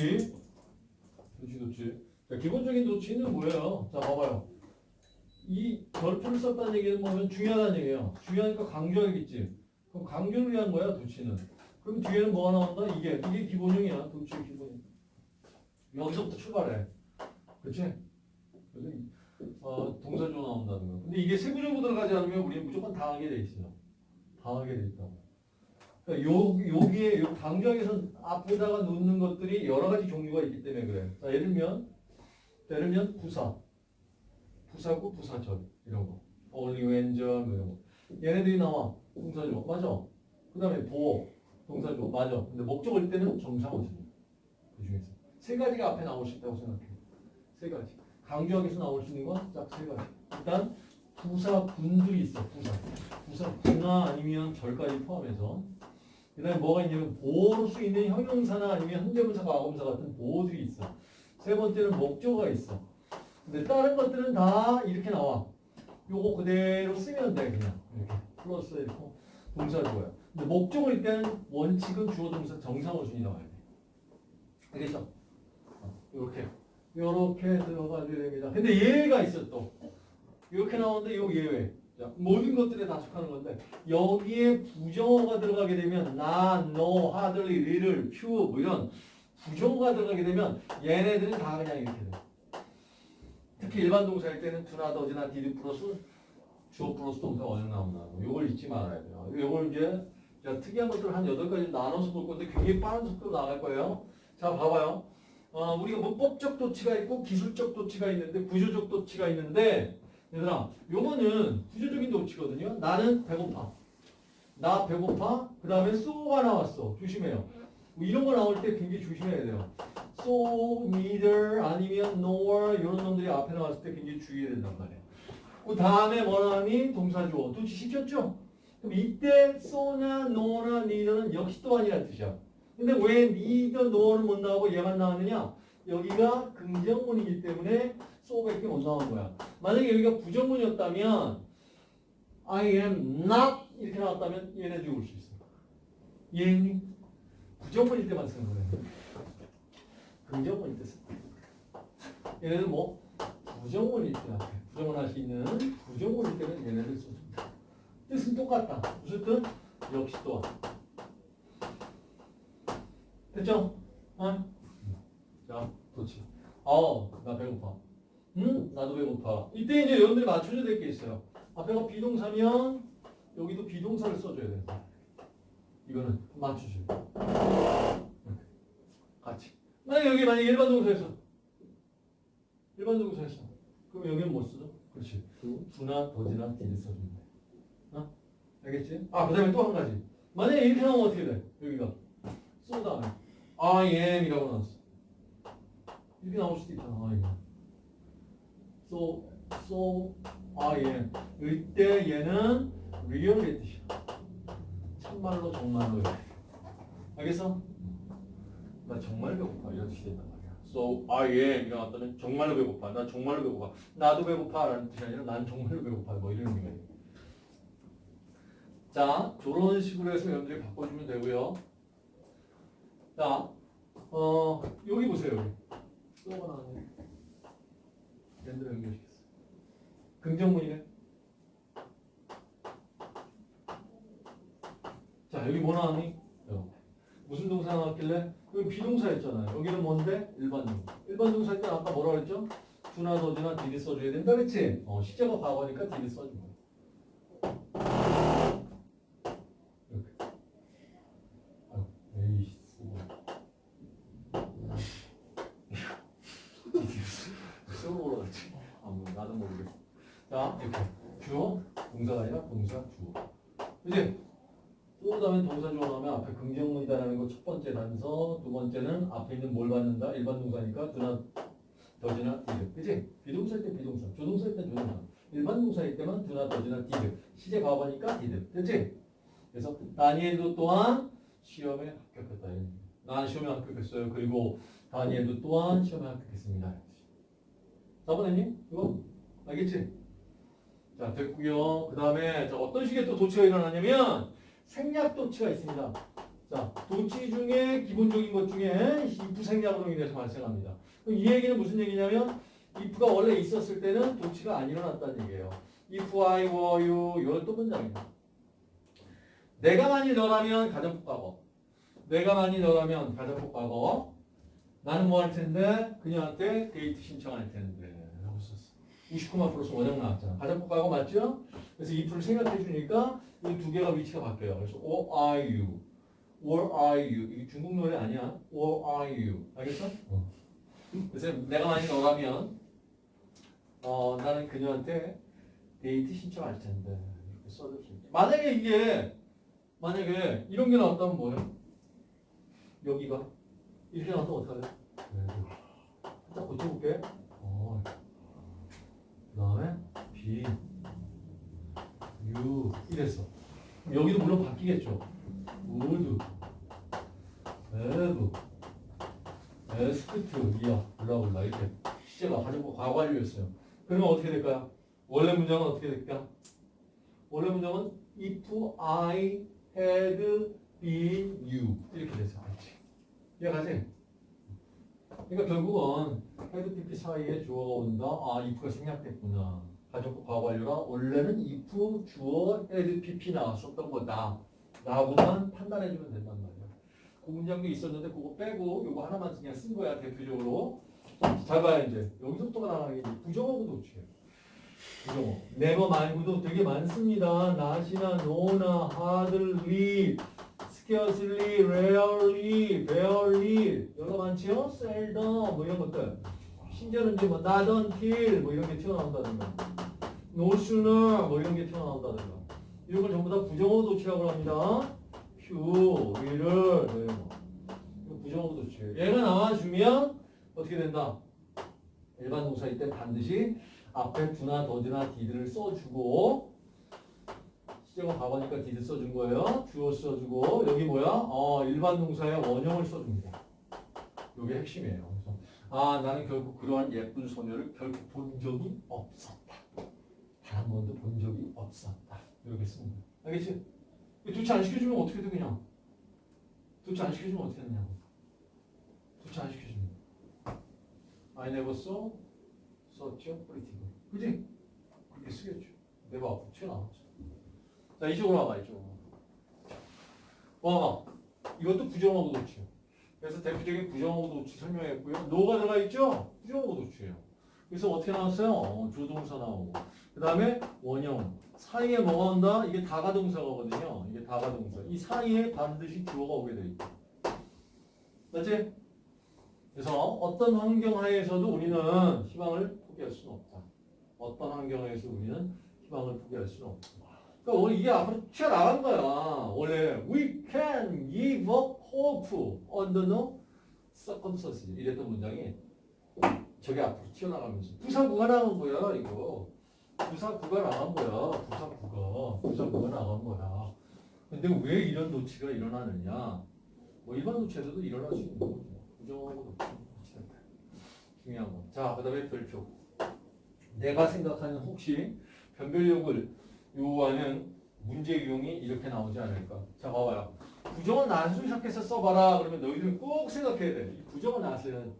도치. 도치, 도치. 자, 기본적인 도치는 뭐예요? 자, 봐봐요. 이 별표를 썼다는 얘기는 뭐냐면 중요하다는 얘기예요. 중요하니까 강조하겠지. 그럼 강조를 위한 거야, 도치는. 그럼 뒤에는 뭐가 나온다? 이게. 이게 기본형이야, 도치의 기본형. 여기서부터 출발해. 그치? 그래서 이- 어, 동사조 나온다는 거. 근데 이게 세부적으로 들어가지 않으면 우리는 무조건 당하게 돼 있어요. 당하게 돼 있다고. 그러니까 요, 여기에, 요 강조하기에서 앞에다가 놓는 것들이 여러 가지 종류가 있기 때문에 그래. 자, 예를 들면, 자, 예를 들면 부사. 부사구, 부사절. 이런 거. only when, 절, 뭐 이런 거. 얘네들이 나와. 동사조. 맞아. 그 다음에 보호. 동사조. 맞아. 근데 목적일 때는 정상어순. 그 중에서. 세 가지가 앞에 나올 수 있다고 생각해. 세 가지. 강조하기에서 나올 수 있는 건 딱 세 가지. 일단 부사분들이 있어. 부사. 부사구나 아니면 절까지 포함해서. 그 다음에 뭐가 있냐면 보호로 수 있는 형용사나 아니면 현재분사, 과거분사 같은 보호들이 있어. 세 번째는 목조가 있어. 근데 다른 것들은 다 이렇게 나와. 요거 그대로 쓰면 돼 그냥 이렇게 플러스 이렇게 동사 주어야. 근데 목적일 때는 원칙은 주어 동사 정상 어 순이 나와야 돼. 알겠죠? 이렇게 이렇게 들어가야 됩니다. 근데 예외가 있어 또. 이렇게 나오는데 요 예외. 자, 모든 것들에 다 속하는 건데 여기에 부정어가 들어가게 되면 나, 너, hardly, little, few 뭐 이런 부정어가 들어가게 되면 얘네들은 다 그냥 이렇게 돼. 특히 일반 동사일 때는 do나, does나, did 플러스 주어 플러스 동사 원형 나온다. 요걸 잊지 말아야 돼요. 요걸 이제 자, 특이한 것들 한 8가지 나눠서 볼 건데 굉장히 빠른 속도로 나갈 거예요. 자, 봐봐요. 어, 우리가 문법적 도치가 있고 기술적 도치가 있는데 구조적 도치가 있는데 얘들아 요거는 구조적인 도치거든요. 나는 배고파. 나 배고파. 그 다음에 so가 나왔어. 조심해요. 뭐 이런 거 나올 때 굉장히 조심해야 돼요. so, neither, 아니면 nor 이런 놈들이 앞에 나왔을 때 굉장히 주의해야 된단 말이에요. 그 다음에 뭐라니? 동사주어. 도치 시켰죠? 그럼 이때 so나 no나 neither는 역시 또 아니라는 뜻이야. 근데 왜 neither, no는 못 나오고 얘만 나왔느냐? 여기가 긍정문이기 때문에 so밖에 못 나온 거야. 만약에 여기가 부정문이었다면 I am not 이렇게 나왔다면 얘네 죽을 수 있어. 이해했니? 부정문일 때만 쓰는 거예요. 긍정문일 때 쓰는 거야. 얘네는 뭐 부정문일 때 앞에 부정문 할 수 있는 부정문일 때는 얘네들 써줍니다. 뜻은 똑같다. 무슨 뜻? 역시 또한. 됐죠? 어? 자, 도치. 어, 나 배고파. 응? 나도 배고파. 이때 이제 여러분들이 맞춰줘야 될 게 있어요. 앞에가 비동사면 여기도 비동사를 써줘야 돼. 이거는. 이렇게. 같이. 만약 여기 만약 일반 동사에서 일반 동사에서 그럼 여기는 뭐 쓰죠? 그렇지. 두나 더지나 디를 써주면 돼. 어? 알겠지? 아, 그 다음에 또 한 가지. 만약에 이렇게 나오면 어떻게 돼? 여기가. 쏘 다음에. I am 이라고 나왔어. 이렇게 나올 수도 있잖아. I am. So, so I am. 이때 얘는 real의 뜻이야. 참말로 정말로. 알겠어? 나 정말 배고파. 이런 뜻이 된단 말이야. So I am 이라고 했더니 정말로 배고파. 나 정말로 배고파. 나도 배고파. 라는 뜻이 아니라 난 정말로 배고파. 뭐 이런 의미가 있 자, 저런 식으로 해서 여러분들이 바꿔주면 되고요. 자, 어, 여기 보세요. 여기. 랜드로 연결시켰어. 긍정문이네. 자, 여기 뭐 나왔니? 여. 무슨 동사 나왔길래? 여기 비동사였잖아요. 여기는 뭔데? 일반 동사. 일반 동사일 때 아까 뭐라 그랬죠? 두나 더지나 디디 써줘야 된다 그랬지? 어, 시제가 과거니까 디디 써준 거야. 이렇게. 아유, 에이씨. 쓰고 올라갔지. 아, 뭐, 나도 모르겠어. 자, 이렇게. 주어, 동사가 아니라 동사, 주어. 이제, 또 다음에 동사 주어 나오면 앞에 긍정문이다라는 거 첫 번째 단서, 두 번째는 앞에 있는 뭘 받는다? 일반 동사니까 do나, does나, did. 그치? 비동사일 때 비동사, 조동사일 때 조동사. 일반 동사일 때만 do나, does나, did. 시제 과거니까 did. 됐지? 그래서 다니엘도 또한 시험에 합격했다. 난 시험에 합격했어요. 그리고 다니엘도 또한 시험에 합격했습니다. 4번했니? 이거? 알겠지? 자, 됐고요. 그 다음에 어떤 식의 또 도치가 일어나냐면 생략 도치가 있습니다. 자, 도치 중에 기본적인 것 중에 if 생략으로 인해서 발생합니다. 이 얘기는 무슨 얘기냐면 if가 원래 있었을 때는 도치가 안 일어났다는 얘기예요. if I were you 이건 또 문장이에요. 내가 만일 너라면 가정법 과거. 내가 만일 너라면 가정법 과거. 나는 뭐 할 텐데 그녀한테 데이트 신청할 텐데. 29만 플러스 원형 나왔잖아. 가정법 과거 맞죠? 그래서 if를 생각해 주니까 이 두 개가 위치가 바뀌어요. 그래서 or are you, or are you 이게 중국 노래 아니야? or are you 알겠어? 어. 그래서 내가 만약 너라면 어 나는 그녀한테 데이트 신청할 텐데 이렇게 써줄 수 있게. 만약에 이게 만약에 이런 게 나왔다면 뭐예요? 여기가 이렇게 나왔다면 어떡할래? 살짝 고쳐볼게. 어. 그 다음에 B U 이랬어. 그럼 여기도 물론 바뀌겠죠. would, have, 이야, 올라올라 이렇게 시제가 가지고 과거완료였어요. 그러면 어떻게 될까요? 원래 문장은 어떻게 될까? 원래 문장은 if I had been you 이렇게 됐어. 그렇지. 이해가지? 그러니까 결국은 had PP 사이에 주어가 온다. 아, if가 생략됐구나. 가족과 과거완료가 원래는 if 주어 had PP 나왔었던 거다. 라고만 판단해주면 된단 말이야. 그 문장도 있었는데 그거 빼고 이거 하나만 그냥 쓴 거야 대표적으로. 잘 봐야 이제 여기서부터가 나가는 게 이제 부정어구 도치예요. 부정어. never 말고도 되게 많습니다. not이나 no나 hardly, scarcely, rarely, barely 여러 많지요? seldom 뭐 이런 것들. 심지어는 이제 뭐 not until 뭐 이런 게 튀어나온다든가 sooner 뭐 이런 게 튀어나온다든가 이런 걸 전부 다 부정어 도치라고 합니다. few, will 뭐 부정어 도치예요. 얘가 나와주면 어떻게 된다? 일반 동사일 때 반드시 앞에 do나 does나 did를 써주고 시제가 과거니까 did 써준 거예요. 주어 써주고 여기 뭐야? 어 일반 동사의 원형을 써줍니다. 이게 핵심이에요. 그래서 아 나는 결국 그러한 예쁜 소녀를 결국 본 적이 없었다. 번도 본 적이 없었다. 이렇게 씁니다. 알겠지? 도치 안 시켜주면 어떻게 돼 그냥? 도치 안 시켜주면 어떻게 되냐고. 도치 안 시켜주면. I never saw such a pretty girl. 그지? 그렇게 쓰겠죠. 내가 앞으로 튀어나왔죠. 자, 이쪽으로 와봐, 이쪽으로. 와봐. 이것도 부정어구 도치예요. 그래서 대표적인 부정어구 도치 설명했고요. 노가 들어가 있죠? 부정어구 도치예요. 그래서 어떻게 나왔어요? 어, 조동사 나오고. 그 다음에 원형. 사이에 뭐가 온다? 이게 다가동사거든요. 이게 다가동사. 이 사이에 반드시 주어가 오게 돼 있다. 맞지? 그래서 어떤 환경 하에서도 우리는 희망을 포기할 수는 없다. 어떤 환경 하에서 우리는 희망을 포기할 수는 없다. 그러니까 원래 이게 앞으로 튀어나간 거야. 원래 we can give up hope under no circumstances 이랬던 문장이 저게 앞으로 튀어나가면서 부사구가 나간 거야 이거. 부사구가 나간 거야. 부사구가. 부사구가 나간 거야. 근데 왜 이런 노치가 일어나느냐. 뭐 일반 노치에서도 일어날 수 있는 거죠. 부정하고. 중요한 거. 자, 그 다음에 별표. 내가 생각하는 혹시 변별력을 요구하는 문제 유형이 이렇게 나오지 않을까. 자, 봐봐요. 부정은 낫을 시작해서 써봐라. 그러면 너희들 꼭 생각해야 돼. 이 부정은 낫은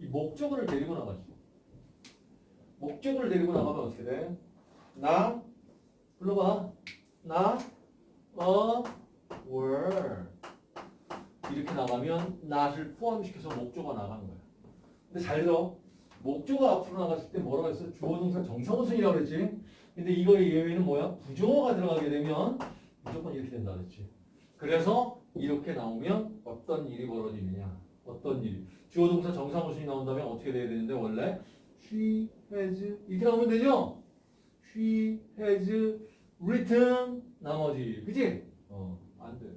이 목적어를 데리고 나가지. 목적어를 데리고 나가면 어떻게 돼? 나, 불러봐. 나, 어, were. 이렇게 나가면 not을 포함시켜서 목적어가 나가는 거야. 근데 잘 들어. 목적어 앞으로 나갔을 때 뭐라고 했어? 주어 동사 정사무순이라고 그랬지? 근데 이거의 예외는 뭐야? 부정어가 들어가게 되면 무조건 이렇게 된다 그랬지. 그래서 이렇게 나오면 어떤 일이 벌어지느냐? 어떤 일이? 주어 동사 정사무순이 나온다면 어떻게 돼야 되는데 원래 she has 이렇게 나오면 되죠? she has written 나머지 그지? 어, 안 돼.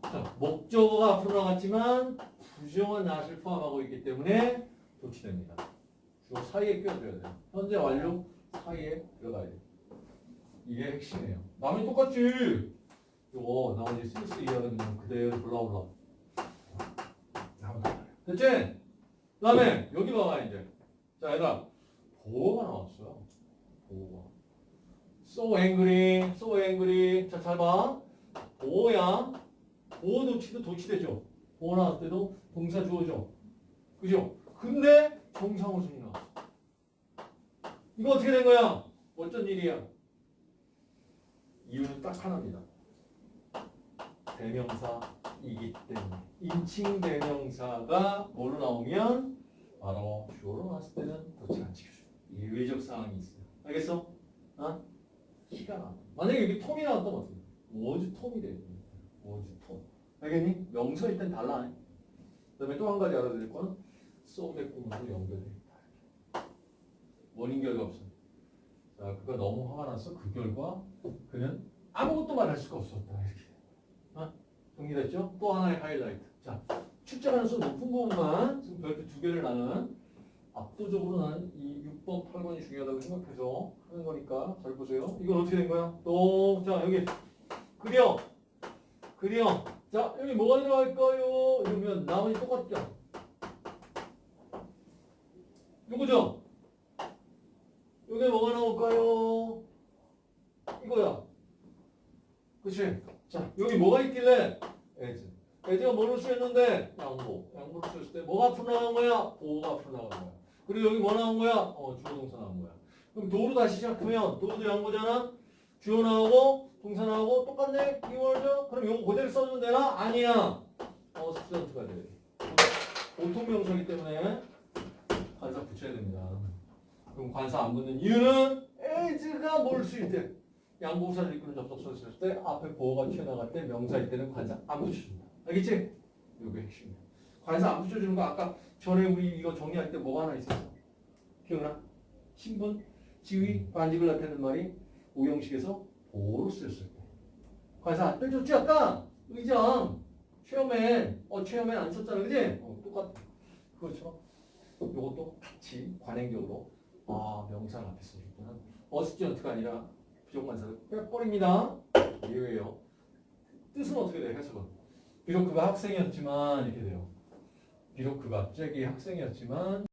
자, 목적어가 앞으로 나갔지만 부정어 not을 포함하고 있기 때문에 도치됩니다. 주어 사이에 껴줘야 돼요. 현재 완료 사이에 들어가야 돼요. 이게 핵심이에요. 남이 똑같지. 이거 나머지 스미스 이하는 그냥 그대로 올라올라. 됐지? 그 다음에 여기 봐봐 이제. 자 얘들아 보호가 나왔어요. 보호가. so angry, so angry. 자, 잘 봐. 보호야. 보호 도치도 도치되죠. 보호 나왔을 때도 동사 주어져. 그죠? 근데 정상호순이 나왔어. 이거 어떻게 된 거야? 어쩐 일이야? 이유는 딱 하나입니다. 대명사이기 때문에. 인칭 대명사가 뭐로 나오면 바로 주어로 나왔을 때는 도치 안 지켜줘. 예외적 상황이 있어요. 알겠어? 어? 키가 나. 만약에 여기 톰이 나왔다면 어떻게 돼? 워즈 톰이 돼. 워즈 톰. 알겠니? 명사일 땐 달라. 그 다음에 또 한 가지 알아야 될 거는 소의 꿈으로 연결돼 있다. 원인 결과 없어. 자, 그가 너무 화가 났어. 그 결과 그는 아무것도 말할 수가 없었다. 이렇게. 어? 정리됐죠? 또 하나의 하이라이트. 자, 출제 가능성 높은 부분만 지금 별표 두 개를 나는 압도적으로 나는 이 6번, 8번이 중요하다고 생각해서 하는 거니까 잘 보세요. 이건 어떻게 된 거야? 또, 자, 여기 그려. 그려. 자, 여기 뭐가 들어갈까요? 이러면 나머지 똑같죠? 누구죠? 여기 뭐가 나올까요? 이거야. 그치? 자, 여기 뭐가 있길래? as. as가 뭐를 쓰였는데? 양보. 양보를 쓰였을 때 뭐가 앞으로 나간 거야? 보어가 앞으로 나간 거야. 그리고 여기 뭐 나온 거야? 어, 주어 동사 나온 거야. 그럼 though로 다시 시작하면 though도 양보잖아? 주어 나오고 동사 나오고 똑같네? 키워드? 그럼 이거 그대로 써주면 되나? 아니야. a student가 돼. 보통명사기 때문에 관사 붙여야 됩니다. 그럼 관사 안 붙는 이유는 as가 뭘 쓰일 때 양보사를 이끄는 접속사 쓸 때 앞에 보호가 튀어나갈 때 명사일 때는 관사 안 붙여준다. 알겠지? 이게 핵심이야. 관사 안 붙여주는 거 아까 전에 우리 이거 정리할 때 뭐가 하나 있었어? 기억나? 신분, 지위, 반직을 나타내는 말이 오형식에서 보호로 쓰였을 때. 관사 안 빼줬지 아까? 의장, 체어맨, 어 체어맨 안 썼잖아 그지? 어, 똑같아. 그렇죠. 요것도 같이 관행적으로 아 명사 앞에 써줬구나. 어스티언트가 아니라 부정관사를 빼버립니다. 예외요. 뜻은 어떻게 돼요? 해석은? 비록 그가 학생이었지만 이렇게 돼요. 비록 그가 갑자기 학생이었지만